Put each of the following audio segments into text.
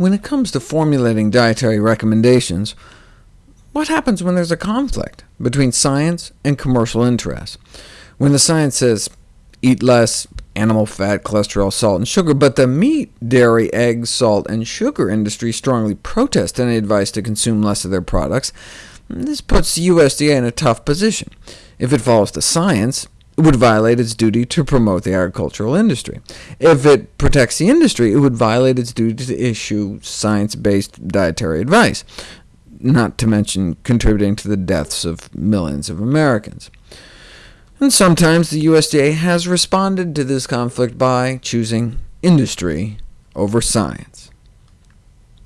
When it comes to formulating dietary recommendations, what happens when there's a conflict between science and commercial interests? When the science says, eat less animal fat, cholesterol, salt, and sugar, but the meat, dairy, eggs, salt, and sugar industry strongly protest any advice to consume less of their products, this puts the USDA in a tough position. If it follows the science, would violate its duty to promote the agricultural industry. If it protects the industry, it would violate its duty to issue science-based dietary advice not to mention contributing to the deaths of millions of Americans. And sometimes the USDA has responded to this conflict by choosing industry over science.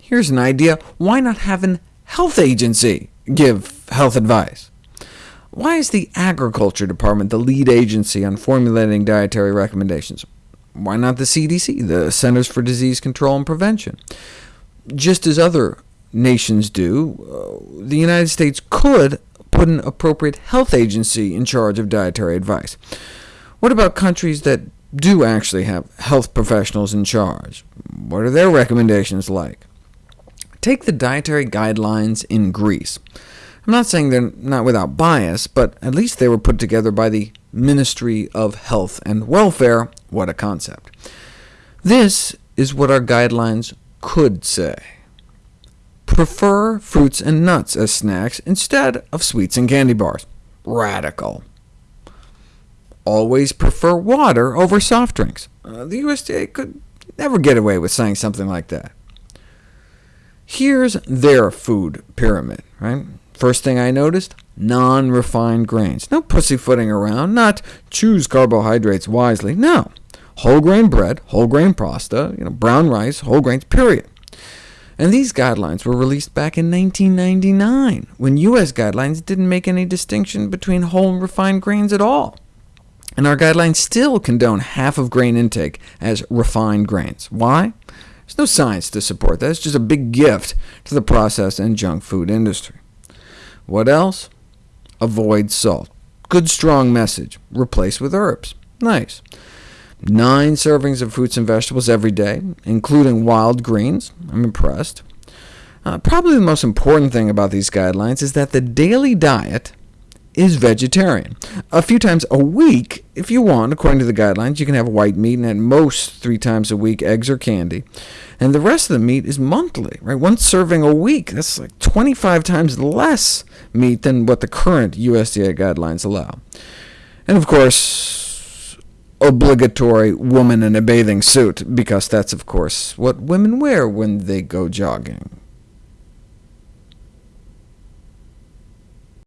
Here's an idea. Why not have an health agency give health advice? Why is the Agriculture Department the lead agency on formulating dietary recommendations? Why not the CDC, the Centers for Disease Control and Prevention? Just as other nations do, uh, the United States could put an appropriate health agency in charge of dietary advice. What about countries that do actually have health professionals in charge? What are their recommendations like? Take the dietary guidelines in Greece. I'm not saying they're not without bias, but at least they were put together by the Ministry of Health and Welfare. What a concept. This is what our guidelines could say. Prefer fruits and nuts as snacks instead of sweets and candy bars. Radical. Always prefer water over soft drinks. Uh, the USDA could never get away with saying something like that. Here's their food pyramid. Right? First thing I noticed, non-refined grains. No pussyfooting around, not choose carbohydrates wisely. No, whole grain bread, whole grain pasta, you know, brown rice, whole grains, period. And these guidelines were released back in 1999, when U.S. guidelines didn't make any distinction between whole and refined grains at all. And our guidelines still condone half of grain intake as refined grains. Why? There's no science to support that. It's just a big gift to the processed and junk food industry. What else? Avoid salt. Good strong message. Replace with herbs. Nice. Nine servings of fruits and vegetables every day, including wild greens. I'm impressed. Uh, probably the most important thing about these guidelines is that the daily diet is vegetarian. A few times a week, if you want, according to the guidelines, you can have white meat, and at most three times a week, eggs or candy. And the rest of the meat is monthly, right? One serving a week. That's like 25 times less meat than what the current USDA guidelines allow. And of course, obligatory woman in a bathing suit, because that's, of course, what women wear when they go jogging.